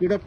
इकडं